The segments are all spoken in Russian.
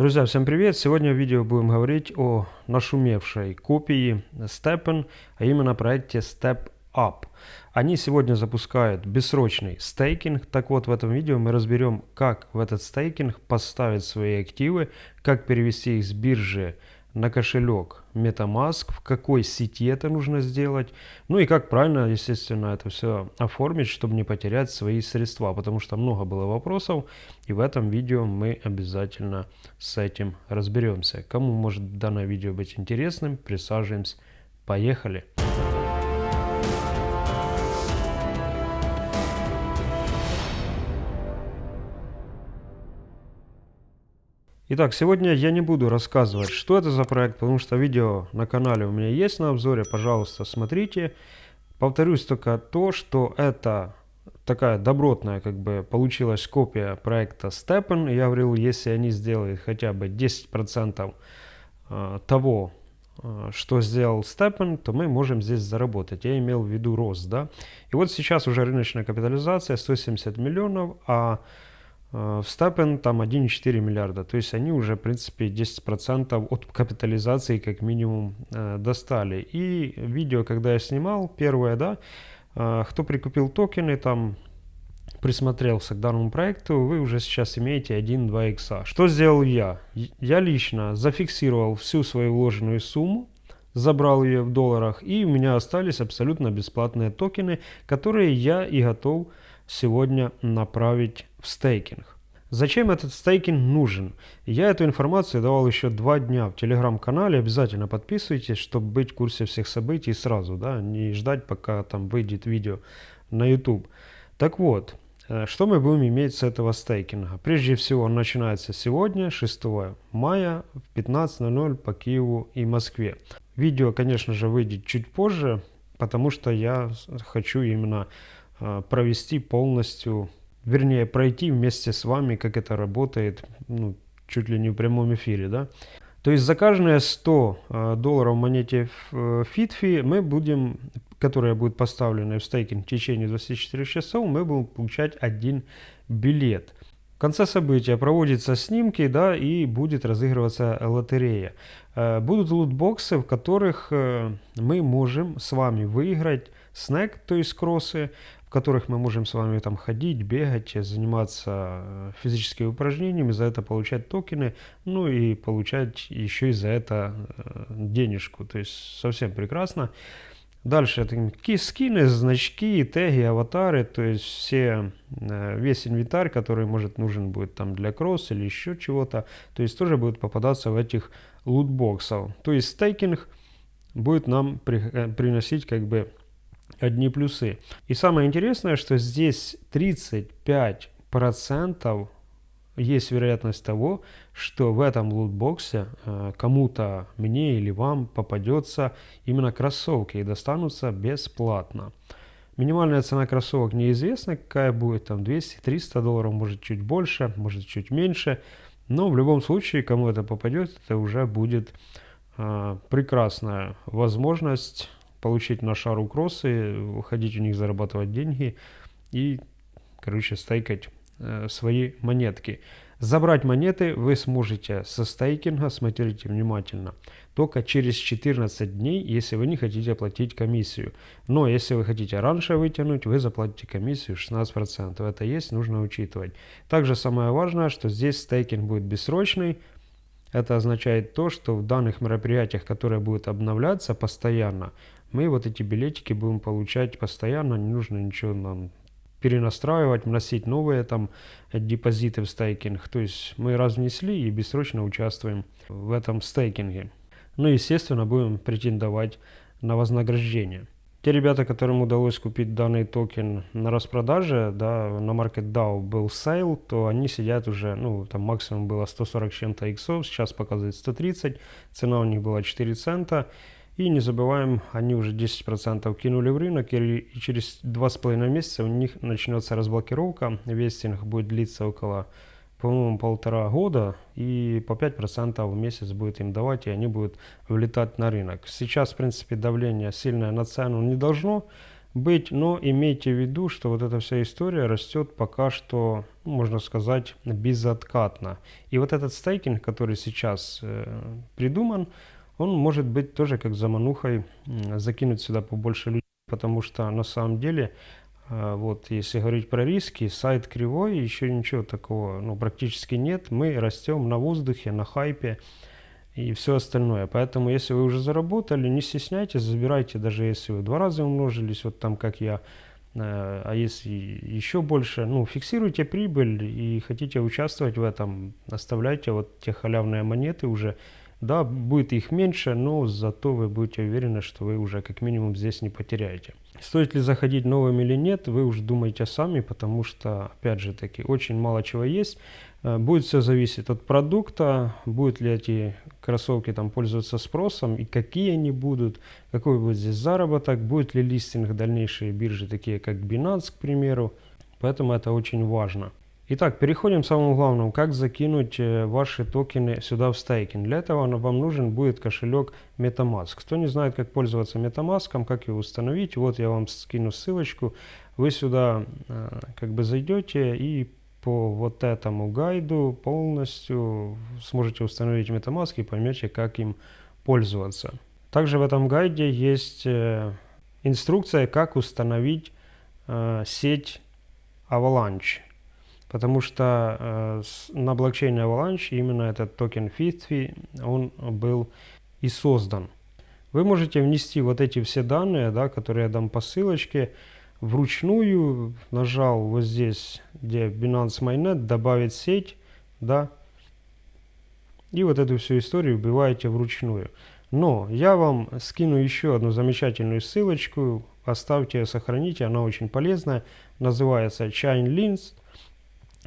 Друзья, всем привет! Сегодня в видео будем говорить о нашумевшей копии Steppen, а именно проекте Step Up. Они сегодня запускают бессрочный стейкинг. Так вот, в этом видео мы разберем, как в этот стейкинг поставить свои активы, как перевести их с биржи на кошелек MetaMask, в какой сети это нужно сделать, ну и как правильно, естественно, это все оформить, чтобы не потерять свои средства, потому что много было вопросов, и в этом видео мы обязательно с этим разберемся. Кому может данное видео быть интересным, присаживаемся, поехали! Итак, сегодня я не буду рассказывать, что это за проект, потому что видео на канале у меня есть на обзоре, пожалуйста, смотрите. Повторюсь только то, что это такая добротная, как бы, получилась копия проекта Steppen. Я говорил, если они сделают хотя бы 10% э, того, э, что сделал Steppen, то мы можем здесь заработать. Я имел в виду рост, да. И вот сейчас уже рыночная капитализация 170 миллионов, а Э, в Стапен там 1,4 миллиарда. То есть они уже, в принципе, 10% от капитализации как минимум э, достали. И видео, когда я снимал, первое, да, э, кто прикупил токены, там присмотрелся к данному проекту, вы уже сейчас имеете 1-2 икса. Что сделал я? Я лично зафиксировал всю свою вложенную сумму, забрал ее в долларах, и у меня остались абсолютно бесплатные токены, которые я и готов сегодня направить в стейкинг. Зачем этот стейкинг нужен? Я эту информацию давал еще два дня в телеграм-канале. Обязательно подписывайтесь, чтобы быть в курсе всех событий сразу, да, не ждать, пока там выйдет видео на YouTube. Так вот, э, что мы будем иметь с этого стейкинга? Прежде всего, он начинается сегодня, 6 мая в 15.00 по Киеву и Москве. Видео, конечно же, выйдет чуть позже, потому что я хочу именно провести полностью вернее, пройти вместе с вами, как это работает, ну, чуть ли не в прямом эфире, да. То есть за каждые 100 э, долларов в монете FitFi мы будем, которая будет поставлена в стейкинг в течение 24 часов, мы будем получать один билет. В конце события проводятся снимки, да, и будет разыгрываться лотерея. Э, будут лутбоксы, в которых э, мы можем с вами выиграть снэк, то есть кроссы, в которых мы можем с вами там ходить, бегать, заниматься э, физическими упражнениями, за это получать токены, ну и получать еще и за это э, денежку. То есть совсем прекрасно. Дальше это скины, значки, теги, аватары, то есть все, э, весь инвентарь, который может нужен будет там для кросс или еще чего-то, то есть тоже будет попадаться в этих лутбоксов. То есть стейкинг будет нам при, приносить как бы одни плюсы. И самое интересное, что здесь 35% есть вероятность того, что в этом лутбоксе э, кому-то, мне или вам, попадется именно кроссовки и достанутся бесплатно. Минимальная цена кроссовок неизвестна, какая будет, там 200-300 долларов, может чуть больше, может чуть меньше. Но в любом случае, кому это попадет, это уже будет э, прекрасная возможность получить на шару кроссы, ходить у них зарабатывать деньги и, короче, стейкать э, свои монетки. Забрать монеты вы сможете со стейкинга, смотрите внимательно, только через 14 дней, если вы не хотите оплатить комиссию. Но если вы хотите раньше вытянуть, вы заплатите комиссию 16%. Это есть, нужно учитывать. Также самое важное, что здесь стейкинг будет бессрочный, это означает то, что в данных мероприятиях, которые будут обновляться постоянно, мы вот эти билетики будем получать постоянно, не нужно ничего нам перенастраивать, вносить новые там депозиты в стейкинг. То есть мы раз внесли и бессрочно участвуем в этом стейкинге. Ну и естественно будем претендовать на вознаграждение. Те ребята, которым удалось купить данный токен на распродаже, да, на MarketDAO был sale, то они сидят уже, ну, там максимум было 140 чем-то иксов, сейчас показывает 130, цена у них была 4 цента. И не забываем, они уже 10% кинули в рынок, и через 2,5 месяца у них начнется разблокировка, vesting будет длиться около по-моему, полтора года, и по 5% в месяц будет им давать, и они будут влетать на рынок. Сейчас, в принципе, давление сильное на цену не должно быть, но имейте в виду, что вот эта вся история растет пока что можно сказать, безоткатно. И вот этот стейкинг, который сейчас э, придуман, он может быть тоже как заманухой закинуть сюда побольше людей, потому что на самом деле, э, вот если говорить про риски, сайт кривой, еще ничего такого ну, практически нет. Мы растем на воздухе, на хайпе и все остальное. Поэтому если вы уже заработали, не стесняйтесь, забирайте, даже если вы два раза умножились, вот там как я, э, а если еще больше, ну, фиксируйте прибыль и хотите участвовать в этом, оставляйте вот те халявные монеты уже, да, будет их меньше, но зато вы будете уверены, что вы уже как минимум здесь не потеряете. Стоит ли заходить новым или нет, вы уже думаете сами, потому что, опять же таки, очень мало чего есть. Э, будет все зависеть от продукта, будут ли эти кроссовки там пользоваться спросом и какие они будут, какой будет здесь заработок, будет ли листинг дальнейшие биржи, такие как Binance, к примеру. Поэтому это очень важно. Итак, переходим к самому главному, как закинуть э, ваши токены сюда в стейкинг. Для этого вам нужен будет кошелек MetaMask. Кто не знает, как пользоваться MetaMask, как его установить, вот я вам скину ссылочку. Вы сюда э, как бы зайдете и по вот этому гайду полностью сможете установить MetaMask и поймете, как им пользоваться. Также в этом гайде есть э, инструкция, как установить сеть Avalanche. Потому что э, на блокчейне Avalanche именно этот токен FITFI, он был и создан. Вы можете внести вот эти все данные, да, которые я дам по ссылочке, вручную, нажал вот здесь, где Binance Mainnet, добавить сеть, да, и вот эту всю историю убиваете вручную. Но я вам скину еще одну замечательную ссылочку, оставьте, сохраните, она очень полезная, называется Chainlinks,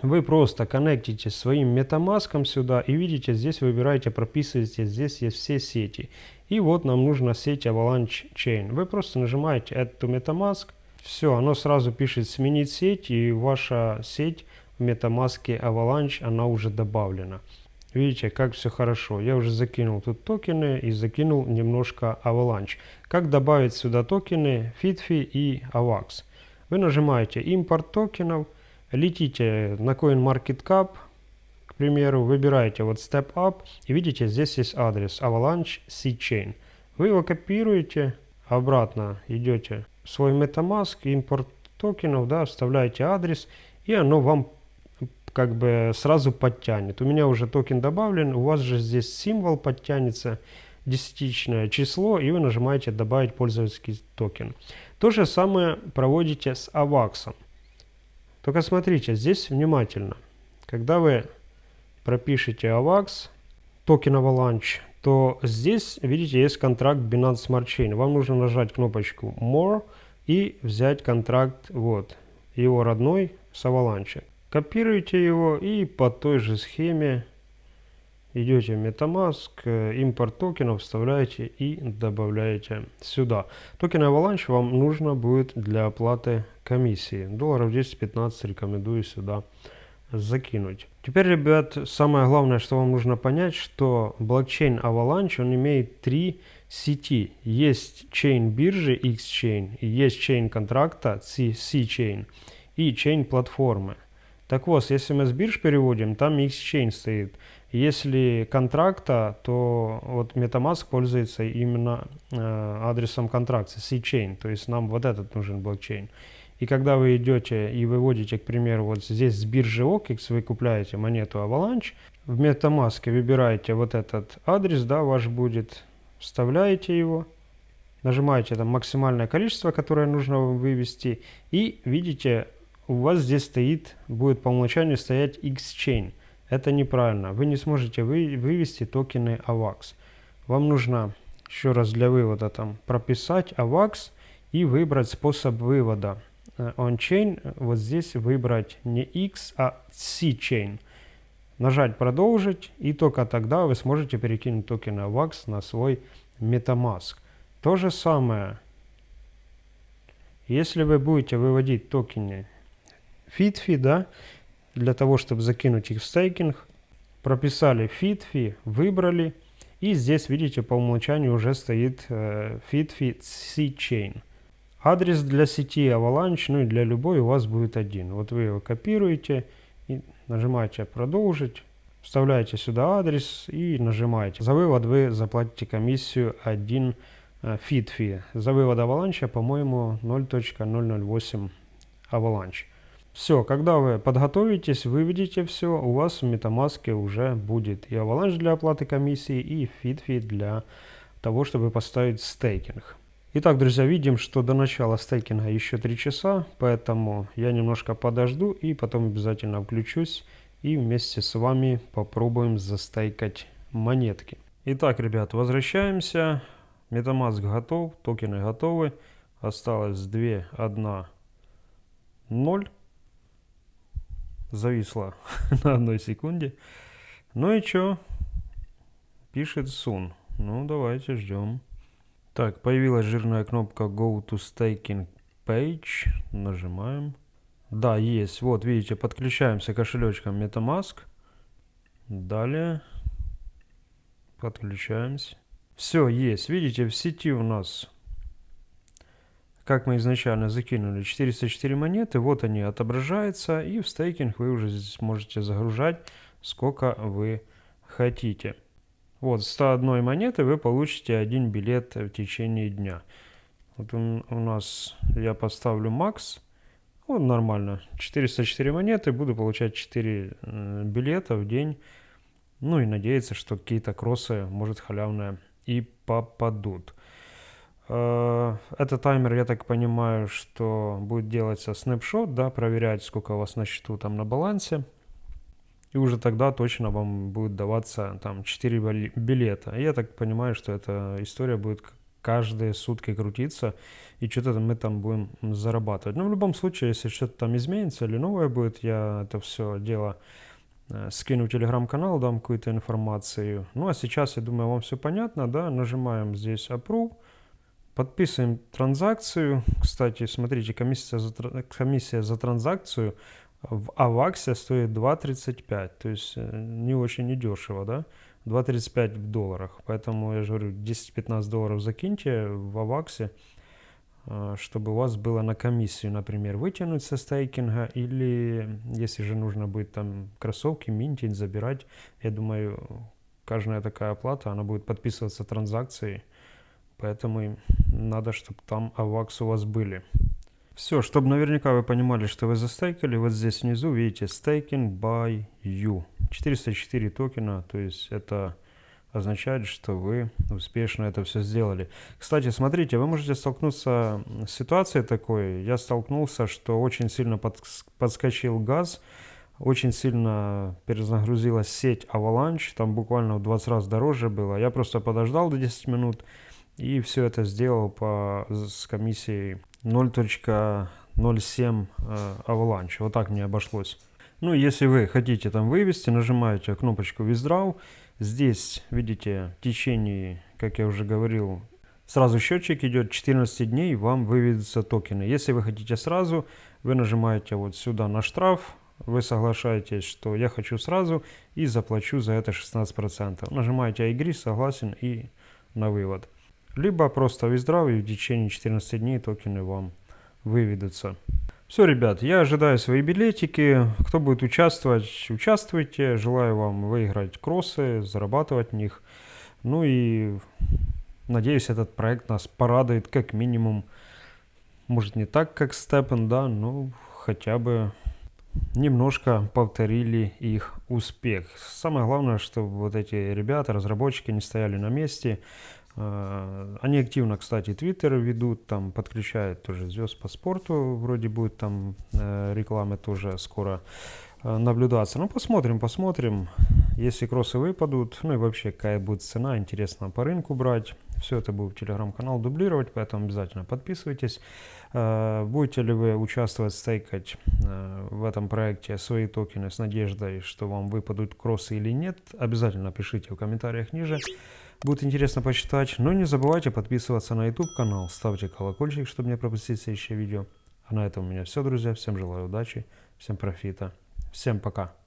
вы просто коннектите своим MetaMask сюда и видите, здесь выбираете, прописываете, здесь есть все сети. И вот нам нужна сеть Avalanche Chain. Вы просто нажимаете Add to MetaMask, все, оно сразу пишет сменить сеть и ваша сеть в MetaMask Avalanche, она уже добавлена. Видите, как все хорошо. Я уже закинул тут токены и закинул немножко Avalanche. Как добавить сюда токены FitFi и AVAX? Вы нажимаете импорт токенов – летите на CoinMarketCap, к примеру, выбираете вот Step Up и видите, здесь есть адрес Avalanche C-Chain. Вы его копируете, обратно идете в свой MetaMask, импорт токенов, да, вставляете адрес, и оно вам как бы сразу подтянет. У меня уже токен добавлен, у вас же здесь символ подтянется, десятичное число, и вы нажимаете «Добавить пользовательский токен». То же самое проводите с AVAX. Только смотрите, здесь внимательно. Когда вы пропишете AVAX, токен Avalanche, то здесь, видите, есть контракт Binance Smart Chain. Вам нужно нажать кнопочку More и взять контракт, вот, его родной с Avalanche. Копируете его и по той же схеме идете в MetaMask, э, импорт токенов вставляете и добавляете сюда. Токен Avalanche вам нужно будет для оплаты комиссии. Долларов 10-15 рекомендую сюда закинуть. Теперь, ребят, самое главное, что вам нужно понять, что блокчейн Avalanche, он имеет три сети. Есть chain биржи X-Chain, есть chain контракта C-Chain и chain платформы. Так вот, если мы с бирж переводим, там X-Chain стоит. Если контракта, то вот MetaMask пользуется именно э, адресом контракта C-Chain, то есть нам вот этот нужен блокчейн. И когда вы идете и выводите, к примеру, вот здесь с биржи OKX, вы купляете монету Avalanche, в MetaMask выбираете вот этот адрес, да, ваш будет, вставляете его, нажимаете там максимальное количество, которое нужно вам вывести, и видите, у вас здесь стоит, будет по умолчанию стоять X-Chain. Это неправильно. Вы не сможете вы, вывести токены AVAX. Вам нужно еще раз для вывода там прописать AVAX и выбрать способ вывода. Э, On-chain вот здесь выбрать не X, а C-chain. Нажать продолжить и только тогда вы сможете перекинуть токены AVAX на свой MetaMask. То же самое, если вы будете выводить токены FitFi, да, для того, чтобы закинуть их в стейкинг. Прописали FitFi, выбрали. И здесь, видите, по умолчанию уже стоит э, FitFi C-Chain. Адрес для сети Avalanche, ну и для любой у вас будет один. Вот вы его копируете Нажимаете «Продолжить». Вставляете сюда адрес и нажимаете. За вывод вы заплатите комиссию 1 feed fee. За вывод аваланча, по-моему, 0.008 аваланч. Все, когда вы подготовитесь, выведите все, у вас в MetaMask уже будет и аваланч для оплаты комиссии, и fee для того, чтобы поставить стейкинг. Итак, друзья, видим, что до начала стейкинга еще 3 часа, поэтому я немножко подожду и потом обязательно включусь и вместе с вами попробуем застейкать монетки. Итак, ребят, возвращаемся. Metamask готов, токены готовы. Осталось 2, 1, 0. Зависло на одной секунде. Ну и что? Пишет Сун. Ну, давайте ждем. Так, появилась жирная кнопка Go to Staking Page. Нажимаем. Да, есть. Вот, видите, подключаемся к кошелечкам MetaMask. Далее. Подключаемся. Все, есть. Видите, в сети у нас, как мы изначально закинули, 404 монеты. Вот они отображаются. И в стейкинг вы уже здесь можете загружать, сколько вы хотите. Вот, 101 монеты вы получите один билет в течение дня. Вот у, у нас, я поставлю макс. Вот нормально. 404 монеты, буду получать 4 э, билета в день. Ну и надеяться, что какие-то кроссы, может, халявные и попадут. Э, это таймер, я так понимаю, что будет делаться снапшот, да, проверять, сколько у вас на счету там на балансе. И уже тогда точно вам будет даваться там 4 билета. я так понимаю, что эта история будет каждые сутки крутиться, и что-то мы там будем зарабатывать. Но в любом случае, если что-то там изменится или новое будет, я это все дело э, скину в телеграм-канал, дам какую-то информацию. Ну а сейчас, я думаю, вам все понятно, да, нажимаем здесь Approve, подписываем транзакцию. Кстати, смотрите, комиссия за, комиссия за транзакцию в Аваксе стоит 2.35, то есть э, не очень недешево, да. 2.35 в долларах. Поэтому я же говорю, 10-15 долларов закиньте в Аваксе, а, чтобы у вас было на комиссию, например, вытянуть со стейкинга, или если же нужно будет там кроссовки минтить, забирать, я думаю, каждая такая оплата, она будет подписываться транзакцией, поэтому надо, чтобы там авакс у вас были. Все, чтобы наверняка вы понимали, что вы застейкали, вот здесь внизу видите staking by you. 404 токена, то есть это означает, что вы успешно это все сделали. Кстати, смотрите, вы можете столкнуться с ситуацией такой. Я столкнулся, что очень сильно подскочил газ, очень сильно перезагрузилась сеть Avalanche, там буквально в 20 раз дороже было. Я просто подождал до 10 минут и все это сделал по, с комиссией 0.07 э, Avalanche. Вот так мне обошлось. Ну, если вы хотите там вывести, нажимаете кнопочку Withdraw. Здесь, видите, в течение, как я уже говорил, сразу счетчик идет 14 дней, вам выведутся токены. Если вы хотите сразу, вы нажимаете вот сюда на штраф, вы соглашаетесь, что я хочу сразу и заплачу за это 16%. Нажимаете agree, согласен и на вывод. Либо просто withdraw и в течение 14 дней токены вам выведутся. Все, ребят, я ожидаю свои билетики. Кто будет участвовать, участвуйте. Желаю вам выиграть кроссы, зарабатывать в них. Ну и надеюсь, этот проект нас порадует как минимум. Может не так, как Степен, да, но хотя бы немножко повторили их успех. Самое главное, чтобы вот эти ребята, разработчики не стояли на месте, они активно, кстати, твиттер ведут, там подключают тоже звезд по спорту, вроде будет там э, рекламы тоже скоро э, наблюдаться. Ну, посмотрим, посмотрим. Если кроссы выпадут, ну и вообще какая будет цена, интересно по рынку брать. Все это будет телеграм-канал дублировать, поэтому обязательно подписывайтесь. Будете ли вы участвовать, стейкать в этом проекте свои токены с надеждой, что вам выпадут кроссы или нет, обязательно пишите в комментариях ниже. Будет интересно почитать. Но не забывайте подписываться на YouTube канал, ставьте колокольчик, чтобы не пропустить следующее видео. А на этом у меня все, друзья. Всем желаю удачи, всем профита. Всем пока.